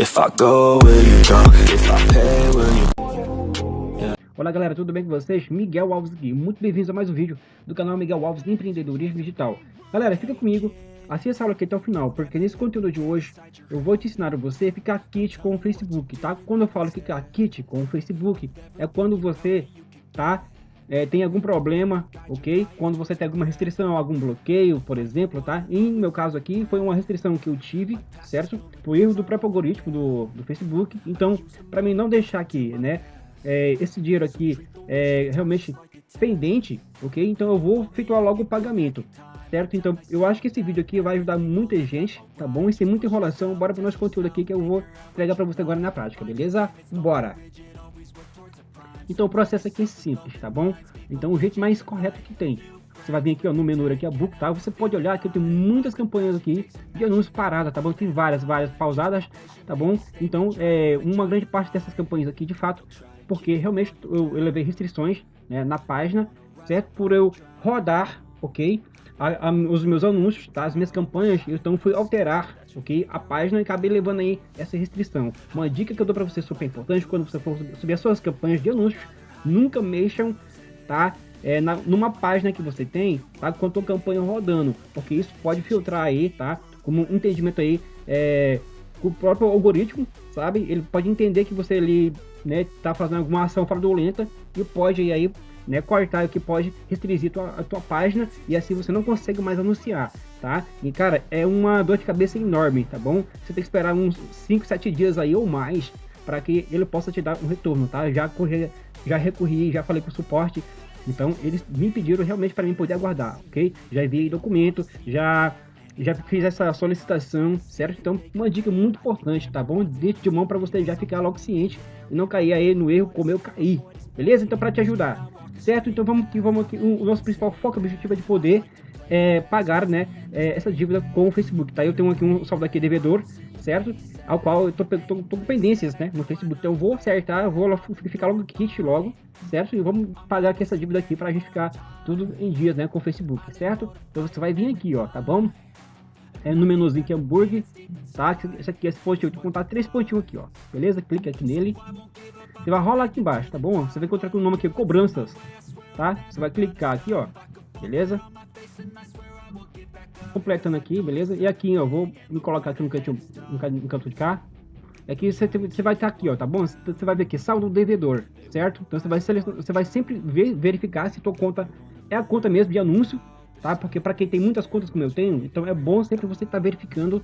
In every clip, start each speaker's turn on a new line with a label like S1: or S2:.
S1: If I go, will you? If I pay, will you
S2: Olá galera, tudo bem com vocês? Miguel Alves aqui, muito bem-vindos a mais um vídeo do canal Miguel Alves Empreendedorismo Digital. Galera, fica comigo, assista essa aula aqui até o final, porque nesse conteúdo de hoje eu vou te ensinar a você ficar kit com o Facebook, tá? Quando eu falo ficar kit com o Facebook, é quando você, tá? É, tem algum problema, ok? Quando você tem alguma restrição, algum bloqueio, por exemplo, tá? Em meu caso aqui, foi uma restrição que eu tive, certo? Por erro do próprio algoritmo do, do Facebook. Então, para mim não deixar aqui, né? É, esse dinheiro aqui é realmente pendente, ok? Então eu vou efetuar logo o pagamento, certo? Então eu acho que esse vídeo aqui vai ajudar muita gente, tá bom? E sem muita enrolação, bora pro nosso conteúdo aqui que eu vou entregar para você agora na prática, beleza? Bora! Então o processo aqui é simples, tá bom? Então o jeito mais correto que tem. Você vai vir aqui ó, no menu aqui, a book, tá? Você pode olhar que eu tenho muitas campanhas aqui de anúncios paradas, tá bom? Tem várias, várias pausadas, tá bom? Então, é, uma grande parte dessas campanhas aqui, de fato, porque realmente eu, eu levei restrições né, na página, certo? Por eu rodar, ok? A, a, os meus anúncios, tá? As minhas campanhas, então fui alterar ok? A página acabei levando aí essa restrição. Uma dica que eu dou para você super importante quando você for subir as suas campanhas de anúncios, nunca mexam, tá? É, na, numa página que você tem, tá? Com a tua campanha rodando, porque isso pode filtrar aí, tá? Como um entendimento aí, é, o próprio algoritmo, sabe? Ele pode entender que você ali, né, tá fazendo alguma ação fraudulenta e pode aí né, cortar o que pode restringir tua, a tua página e assim você não consegue mais anunciar, tá? E cara, é uma dor de cabeça enorme, tá bom? Você tem que esperar uns 5, 7 dias aí ou mais para que ele possa te dar um retorno, tá? Já corri, já recorri, já falei com o suporte, então eles me pediram realmente para mim poder aguardar, ok? Já enviei documento, já já fiz essa solicitação, certo? Então, uma dica muito importante, tá bom? De mão para você já ficar logo ciente e não cair aí no erro como eu caí, beleza? Então, para te ajudar, certo? Então vamos que vamos aqui. O nosso principal foco, objetivo é de poder é, pagar, né, é, essa dívida com o Facebook, tá? Eu tenho aqui um saldo aqui devedor, certo? Ao qual eu tô, tô, tô, com pendências, né, no Facebook. Então eu vou acertar, eu vou ficar logo kit logo, certo? E vamos pagar aqui essa dívida aqui pra gente ficar tudo em dias, né, com o Facebook, certo? Então você vai vir aqui, ó, tá bom? É no menuzinho que é hambúrguer, tá? Esse aqui, esse pontinho, vou contar três pontinhos aqui, ó. Beleza? Clica aqui nele. Você vai rolar aqui embaixo, tá bom? Você vai encontrar com o nome aqui, cobranças, tá? Você vai clicar aqui, ó. Beleza? Completando aqui, beleza? E aqui, ó, vou me colocar aqui no canto, no canto de cá. Aqui você, você vai estar aqui, ó, tá bom? Você vai ver aqui, saldo devedor, certo? Então você vai, você vai sempre ver, verificar se tua conta é a conta mesmo de anúncio, tá? Porque para quem tem muitas contas como eu tenho, então é bom sempre você estar tá verificando,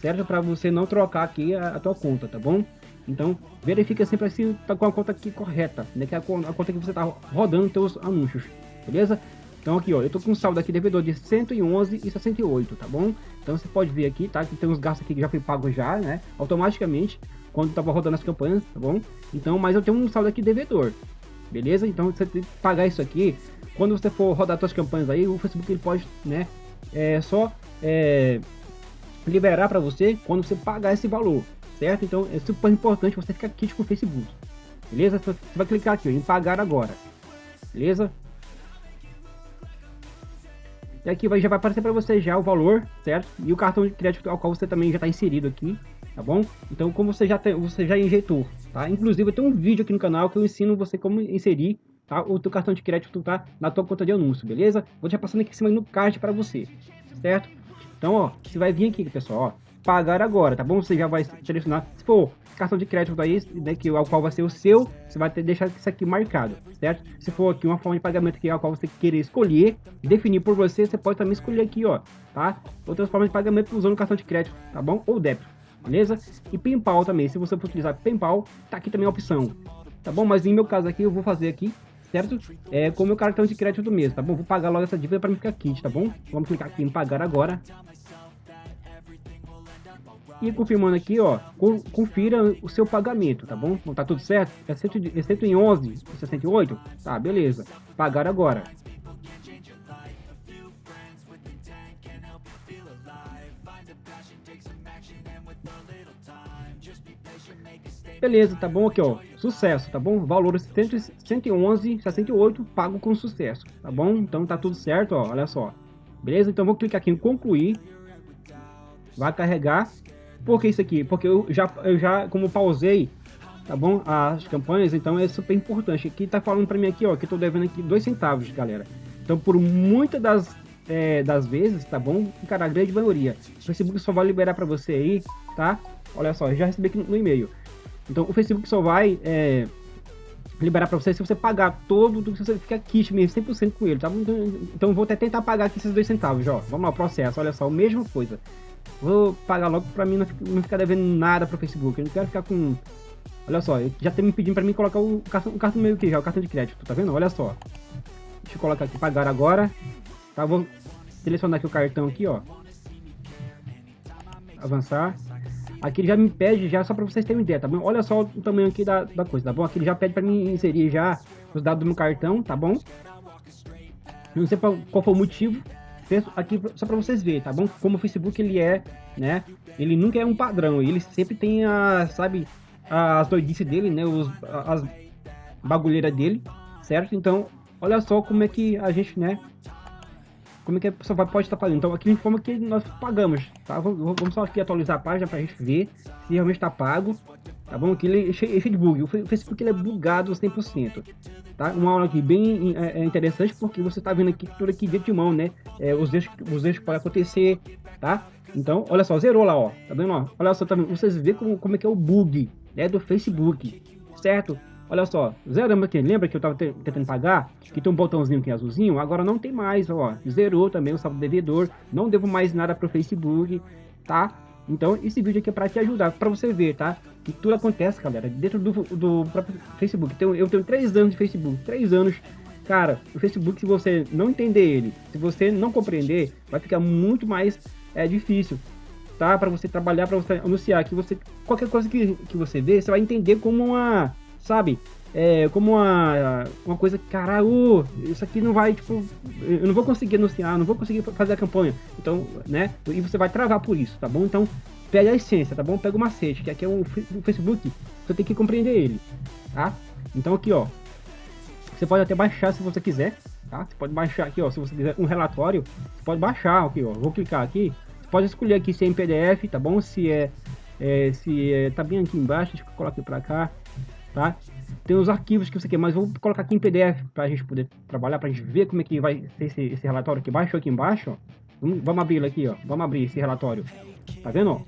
S2: certo? Para você não trocar aqui a, a tua conta, tá bom? Então, verifica sempre se tá com a conta aqui correta, né? Que é a, a conta que você tá rodando seus anúncios, beleza? Então aqui, ó, eu tô com um saldo aqui devedor de 111,68, tá bom? Então você pode ver aqui, tá? Que tem uns gastos aqui que já foi pago já, né? Automaticamente, quando tava rodando as campanhas, tá bom? Então, mas eu tenho um saldo aqui devedor, beleza? Então você tem que pagar isso aqui. Quando você for rodar suas campanhas aí, o Facebook ele pode, né? É só é, liberar para você quando você pagar esse valor, certo? Então é super importante você ficar aqui com o Facebook, beleza? Você vai clicar aqui ó, em pagar agora, beleza? E aqui vai, já vai aparecer para você já o valor, certo? E o cartão de crédito ao qual você também já está inserido aqui, tá bom? Então como você já tem, você já injetou, tá? Inclusive tenho um vídeo aqui no canal que eu ensino você como inserir tá? o teu cartão de crédito tá na tua conta de anúncio, beleza? Vou já passando aqui em cima no card para você, certo? Então, ó, você vai vir aqui, pessoal, ó, pagar agora, tá bom? Você já vai selecionar, se for cartão de crédito aí, né, que ao qual vai ser o seu, você vai ter deixar isso aqui marcado, certo? Se for aqui uma forma de pagamento que ao qual você querer escolher, definir por você, você pode também escolher aqui, ó, tá? Outras formas de pagamento usando cartão de crédito, tá bom? Ou débito, beleza? E PayPal também, se você for utilizar PayPal, tá aqui também a opção, tá bom? Mas em meu caso aqui, eu vou fazer aqui, certo? É com o meu cartão de crédito mesmo, tá bom? Vou pagar logo essa dívida para me ficar kit, tá bom? Vamos clicar aqui em pagar agora. E confirmando aqui, ó, confira o seu pagamento, tá bom? Não tá tudo certo? É 111,68? Tá, beleza. Pagar agora. Beleza, tá bom aqui, ó. Sucesso, tá bom? Valor 111,68 pago com sucesso, tá bom? Então tá tudo certo, ó. Olha só. Beleza? Então vou clicar aqui em concluir. Vai carregar Por que isso aqui? Porque eu já, eu já como pausei, tá bom? As campanhas, então é super importante. Aqui tá falando para mim aqui, ó, que eu tô devendo aqui dois centavos, galera. Então, por muitas das, é, das vezes, tá bom? Cara, a grande maioria. O Facebook só vai liberar para você aí, tá? Olha só, já recebi aqui no e-mail. Então, o Facebook só vai é, liberar para você se você pagar todo, se você ficar kit mesmo, 100% com ele, tá? Então, então, vou até tentar pagar aqui esses dois centavos, ó. Vamos lá, o processo, olha só, a mesma coisa. Vou pagar logo para mim não, não ficar devendo nada pro Facebook. Eu não quero ficar com... Olha só, já tem me pedindo para mim colocar o cartão, o cartão meio aqui já, o cartão de crédito, tá vendo? Olha só. Deixa eu colocar aqui, pagar agora. Tá, vou selecionar aqui o cartão aqui, ó. Avançar. Aqui ele já me pede já só para vocês terem ideia, tá bom? Olha só o tamanho aqui da, da coisa, tá bom? Aqui ele já pede para mim inserir já os dados do meu cartão, tá bom? Não sei qual foi o motivo, aqui só para vocês verem, tá bom? Como o Facebook ele é, né? Ele nunca é um padrão, ele sempre tem a, sabe, as doidices dele, né? Os, as bagulheiras dele, certo? Então, olha só como é que a gente, né? Como é que a pessoa pode estar pagando. Então aqui informa que nós pagamos, tá? Vamos só aqui atualizar a página para a gente ver se realmente está pago, tá bom? Aqui ele é cheio de bug, o Facebook ele é bugado 100%, tá? Uma aula aqui bem é, é interessante porque você está vendo aqui tudo aqui de mão, né? É, os erros, os erros podem acontecer, tá? Então, olha só, zerou lá, ó, tá vendo, ó? Olha só, tá vendo? vocês vê como, como é que é o bug, né, do Facebook, certo? Olha só, zeramos aqui. Lembra que eu estava tentando pagar? Que tem um botãozinho aqui azulzinho. Agora não tem mais, ó. Zerou também o saldo devedor. Não devo mais nada para o Facebook, tá? Então esse vídeo aqui é para te ajudar, para você ver, tá? Que tudo acontece, galera, dentro do, do próprio Facebook. Então, eu tenho três anos de Facebook, três anos. Cara, o Facebook, se você não entender ele, se você não compreender, vai ficar muito mais é, difícil, tá? Para você trabalhar, para você anunciar, que você qualquer coisa que, que você vê, você vai entender como uma sabe? É, como uma, uma coisa que, caralho, isso aqui não vai, tipo, eu não vou conseguir anunciar, não vou conseguir fazer a campanha. Então, né? E você vai travar por isso, tá bom? Então, pega a essência, tá bom? Pega o macete, que aqui é o, Facebook, você tem que compreender ele, tá? Então aqui, ó, você pode até baixar se você quiser, tá? Você pode baixar aqui, ó, se você quiser um relatório, você pode baixar aqui, ó. Vou clicar aqui, você pode escolher aqui se é em PDF, tá bom? Se é, é se é, tá bem aqui embaixo, deixa eu colocar aqui pra cá tá? Tem os arquivos que você quer, mas vou colocar aqui em PDF para a gente poder trabalhar, para a gente ver como é que vai ser esse, esse relatório aqui embaixo, aqui embaixo, ó. Vamos, abrir aqui, ó. Vamos abrir esse relatório. Tá vendo?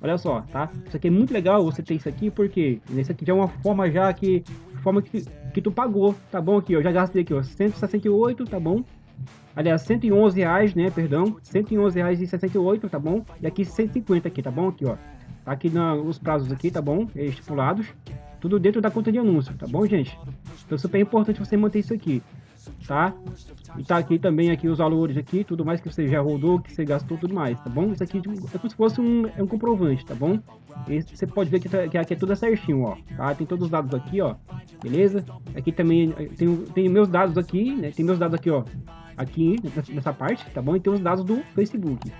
S2: Olha só, tá? Isso aqui é muito legal você ter isso aqui, porque isso aqui já é uma forma já que forma que, que tu pagou, tá bom aqui, ó. Já gastei aqui, ó, 168, tá bom? Aliás, 111 reais, né, perdão, 111 reais e 68, tá bom? E aqui 150 aqui, tá bom? Aqui, ó. Tá aqui na, os prazos aqui, tá bom? Estipulados. Tudo dentro da conta de anúncio, tá bom, gente? Então, super importante você manter isso aqui, tá? E tá aqui também aqui os valores aqui, tudo mais que você já rodou, que você gastou, tudo mais, tá bom? Isso aqui é como se fosse um, é um comprovante, tá bom? Você pode ver que, tá, que aqui é tudo certinho, ó, tá? Tem todos os dados aqui, ó, beleza? Aqui também tem, tem meus dados aqui, né? Tem meus dados aqui, ó, aqui nessa parte, tá bom? E tem os dados do Facebook,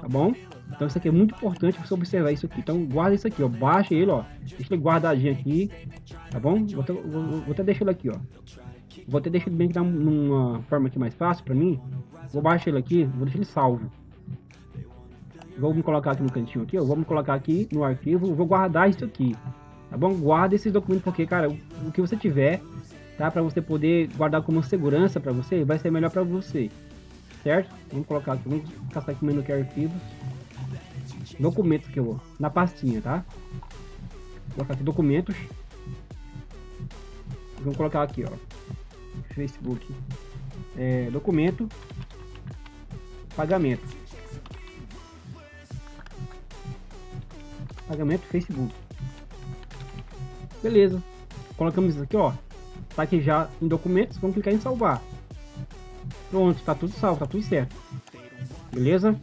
S2: tá bom? Então isso aqui é muito importante você observar isso aqui. Então guarda isso aqui, ó. Baixa ele, ó. Deixa ele guardadinho aqui. Tá bom? Vou até, vou, vou até deixar ele aqui, ó. Vou até deixar ele bem numa forma aqui mais fácil pra mim. Vou baixar ele aqui, vou deixar ele salvo. Vou me colocar aqui no cantinho aqui, ó. Vou me colocar aqui no arquivo, vou guardar isso aqui. Tá bom? Guarda esses documentos porque, cara, o, o que você tiver, tá? Pra você poder guardar como segurança pra você, vai ser melhor pra você. Certo? Vamos colocar aqui, vamos caçar aqui no menu que é arquivos documentos que eu vou, na pastinha, tá? Vou colocar aqui documentos. Vamos colocar aqui, ó. Facebook. É, documento. Pagamento. Pagamento Facebook. Beleza. Colocamos isso aqui, ó. Tá aqui já em documentos. Vamos clicar em salvar. Pronto, tá tudo salvo, tá tudo certo. Beleza?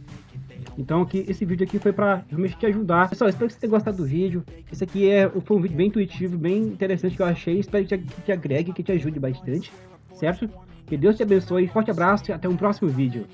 S2: Então aqui, esse vídeo aqui foi para realmente te ajudar. Pessoal, espero que você tenha gostado do vídeo. Esse aqui é, foi um vídeo bem intuitivo, bem interessante que eu achei. Espero que te, que te agregue, que te ajude bastante, certo? Que Deus te abençoe, forte abraço e até um próximo vídeo.